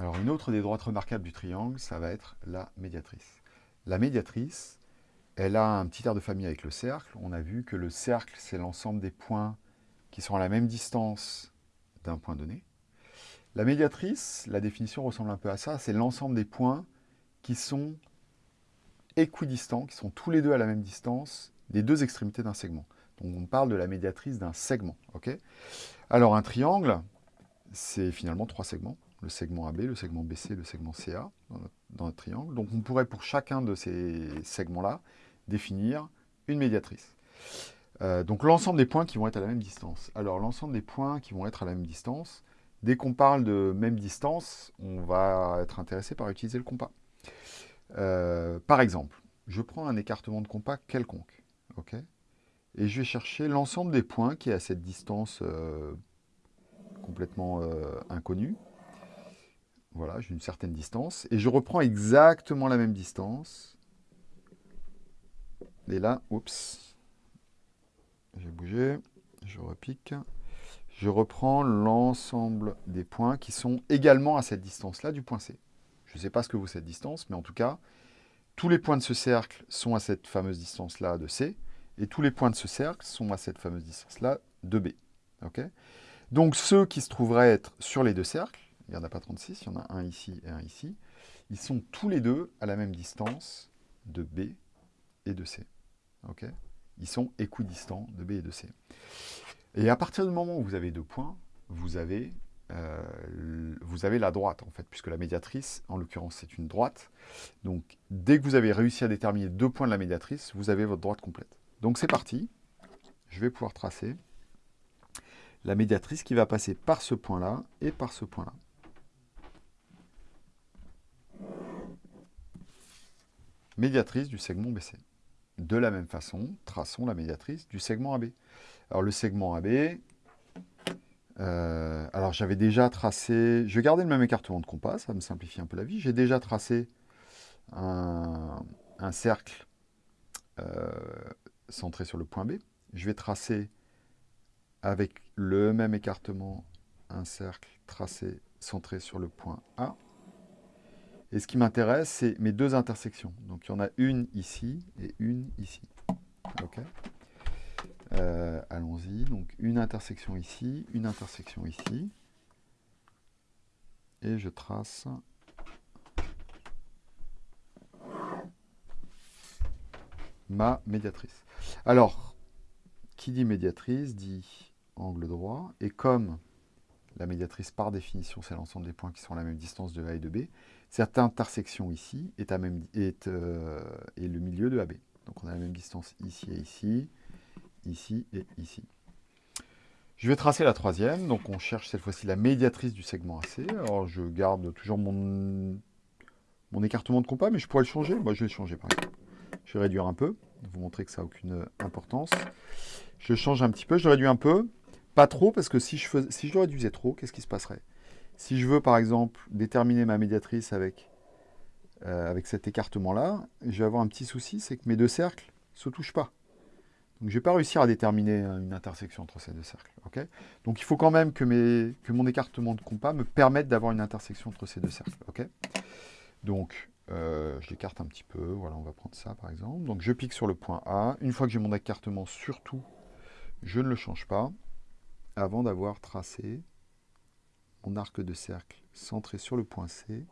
Alors, une autre des droites remarquables du triangle, ça va être la médiatrice. La médiatrice, elle a un petit air de famille avec le cercle. On a vu que le cercle, c'est l'ensemble des points qui sont à la même distance d'un point donné. La médiatrice, la définition ressemble un peu à ça, c'est l'ensemble des points qui sont équidistants, qui sont tous les deux à la même distance des deux extrémités d'un segment. Donc on parle de la médiatrice d'un segment. Alors un triangle, c'est finalement trois segments. Le segment AB, le segment BC, le segment CA dans notre, triangle. Donc on pourrait pour chacun de ces segments-là définir une médiatrice. Euh, donc l'ensemble des points qui vont être à la même distance. Alors l'ensemble des points qui vont être à la même distance, dès qu'on parle de même distance, on va être intéressé par utiliser le compas. Euh, par exemple, je prends un écartement de compas quelconque. ok? Et je vais chercher l'ensemble des points qui est à cette distance euh, complètement inconnue. Voilà, j'ai une certaine distance. Et je reprends exactement la même distance. Et là, oups, j'ai bougé, je repique. Je reprends l'ensemble des points qui sont également à cette distance-là du point C. Je ne sais pas ce que vaut cette distance, mais en tout cas, tous les points de ce cercle sont à cette fameuse distance-là de C, et tous les points de ce cercle sont à cette fameuse distance-là de B. Donc ceux qui se trouveraient être sur les deux cercles, il n'y en a pas 36, il y en a un ici et un ici, ils sont tous les deux à la même distance de B et de C. ils sont équidistants de B et de C. Et à partir du moment où vous avez deux points, vous avez, euh, vous avez la droite, en fait, puisque la médiatrice, en l'occurrence, c'est une droite. Donc, dès que vous avez réussi à déterminer deux points de la médiatrice, vous avez votre droite complète. Donc, c'est parti. Je vais pouvoir tracer la médiatrice qui va passer par ce point-là et par ce point-là. Médiatrice du segment BC. De la même façon, traçons la médiatrice du segment AB. Alors le segment AB, euh, alors j'avais déjà tracé, je vais garder le même écartement de compas, ça me simplifie un peu la vie. J'ai déjà tracé un, cercle euh, centré sur le point B. Je vais tracer avec le même écartement un cercle tracé centré sur le point A. Et ce qui m'intéresse, c'est mes deux intersections. Donc il y en a une ici et une ici. Euh, allons-y. Donc une intersection ici, une intersection ici. Et je trace ma médiatrice. Alors, qui dit médiatrice dit angle droit. Et comme la médiatrice, par définition, c'est l'ensemble des points qui sont à la même distance de A et de B, cette intersection ici est, euh, le milieu de AB. Donc on a la même distance ici et ici, ici et ici. Je vais tracer la troisième, donc on cherche cette fois-ci la médiatrice du segment AC. Alors je garde toujours mon, écartement de compas, mais je pourrais le changer. Moi je vais le changer par exemple. Je vais réduire un peu, vous montrer que ça n'a aucune importance. Je change un petit peu, je réduis un peu. Pas trop, parce que si je, fais, si je réduisais trop, qu'est-ce qui se passerait? Si je veux, par exemple, déterminer ma médiatrice avec, euh, avec cet écartement-là, je vais avoir un petit souci, c'est que mes deux cercles ne se touchent pas. Donc, je ne vais pas réussir à déterminer une intersection entre ces deux cercles. Donc, il faut quand même que mon écartement de compas me permette d'avoir une intersection entre ces deux cercles. Donc, euh, je l'écarte un petit peu. Voilà, on va prendre ça, par exemple. Donc, je pique sur le point A. Une fois que j'ai mon écartement, surtout, je ne le change pas avant d'avoir tracé mon arc de cercle centré sur le point C.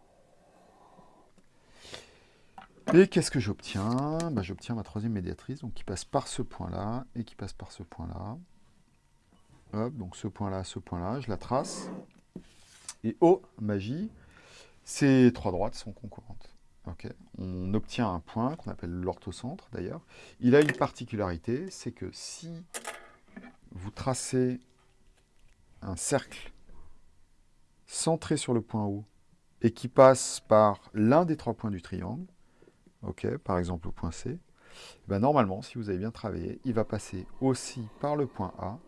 Et qu'est-ce que j'obtiens? Bah, J'obtiens ma troisième médiatrice, donc qui passe par ce point-là et qui passe par ce point-là. Hop, donc ce point-là, ce point-là, je la trace. Et oh, magie, ces trois droites sont concurrentes. On obtient un point qu'on appelle l'orthocentre d'ailleurs. Il a une particularité, c'est que si vous tracez un cercle centré sur le point O et qui passe par l'un des trois points du triangle, par exemple le point C, ben normalement, si vous avez bien travaillé, il va passer aussi par le point A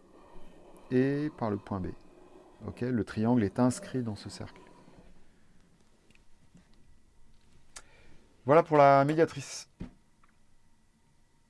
et par le point B. le triangle est inscrit dans ce cercle. Voilà pour la médiatrice.